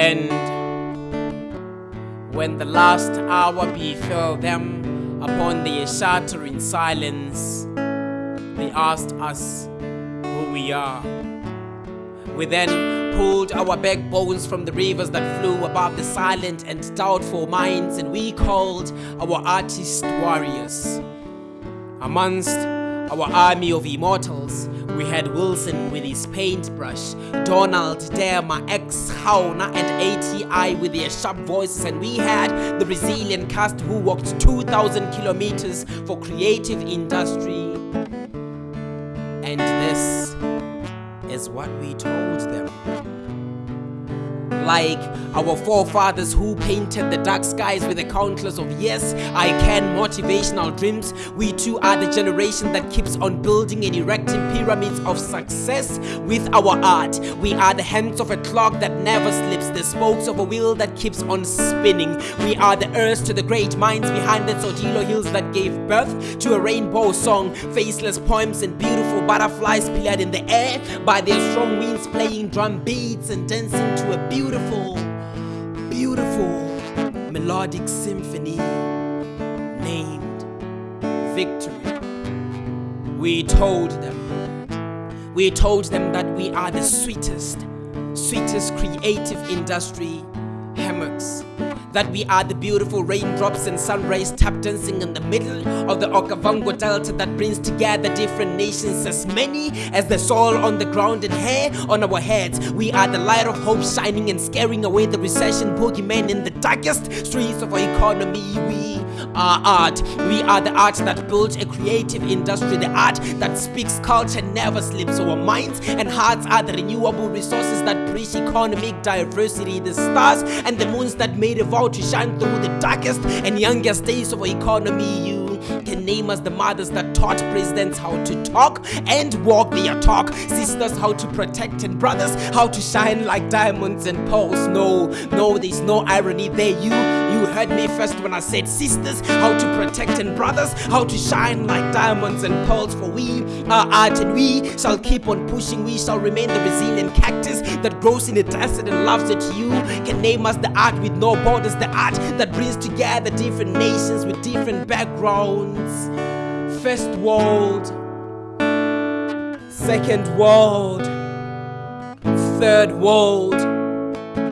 end. When the last hour befell them upon their shattering silence, they asked us who we are. We then pulled our backbones from the rivers that flew above the silent and doubtful minds, and we called our artist warriors. Amongst our army of immortals, we had Wilson with his paintbrush, Donald, Derma, X, Hauna, and ATI with their sharp voices, and we had the Brazilian cast who walked 2,000 kilometers for creative industry. And this is what we told them. Like our forefathers who painted the dark skies with a countless of yes, I can motivational dreams, we too are the generation that keeps on building and erecting pyramids of success with our art. We are the hands of a clock that never slips, the spokes of a wheel that keeps on spinning. We are the earth to the great minds behind the Tsodilo hills that gave birth to a rainbow song, faceless poems and beautiful butterflies pillared in the air by their strong winds playing drum beats and dancing to a beautiful, beautiful beautiful melodic symphony named Victory. We told them, we told them that we are the sweetest, sweetest creative industry hammocks. That we are the beautiful raindrops and sun rays tap dancing in the middle of the Okavango Delta that brings together different nations as many as the soil on the ground and hair on our heads. We are the light of hope shining and scaring away the recession boogeyman in the darkest streets of our economy. We are art. We are the art that builds a creative industry, the art that speaks culture never sleeps. Our minds and hearts are the renewable resources that preach economic diversity, the stars and the moons that made a vow to shine through the darkest and youngest days of our economy. You can name us the mothers that taught presidents how to talk and walk their talk, sisters how to protect, and brothers how to shine like diamonds and pearls. No, no, there's no irony there. You, you heard me first when I said sisters how to protect, and brothers how to shine like diamonds and pearls. For we are art, and we shall keep on pushing. We shall remain the resilient cactus that grows in the desert and loves it. You can name us the art with no borders, the art that brings together different nations with different backgrounds. First world, second world, third world,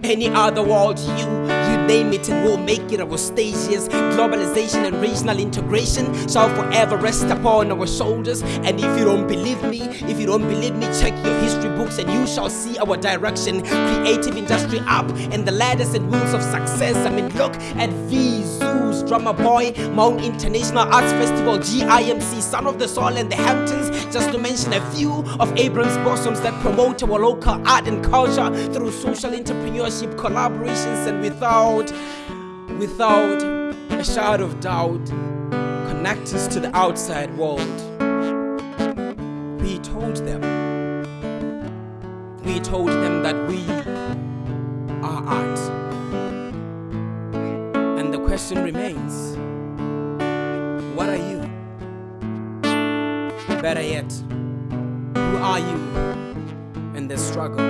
any other world you name it and we'll make it our stages. Globalization and regional integration shall forever rest upon our shoulders. And if you don't believe me, if you don't believe me, check your history books and you shall see our direction. Creative industry up and the ladders and wheels of success. I mean, look at V Zeus, Drummer Boy, Mount International Arts Festival, GIMC, Son of the Soul, and the Hamptons, just to mention a few of Abrams blossoms that promote our local art and culture through social entrepreneurship, collaborations, and without, without a shadow of doubt, connect us to the outside world. We told them, we told them that we are art. And the question remains what are you? Better yet, who are you in this struggle?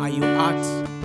Are you art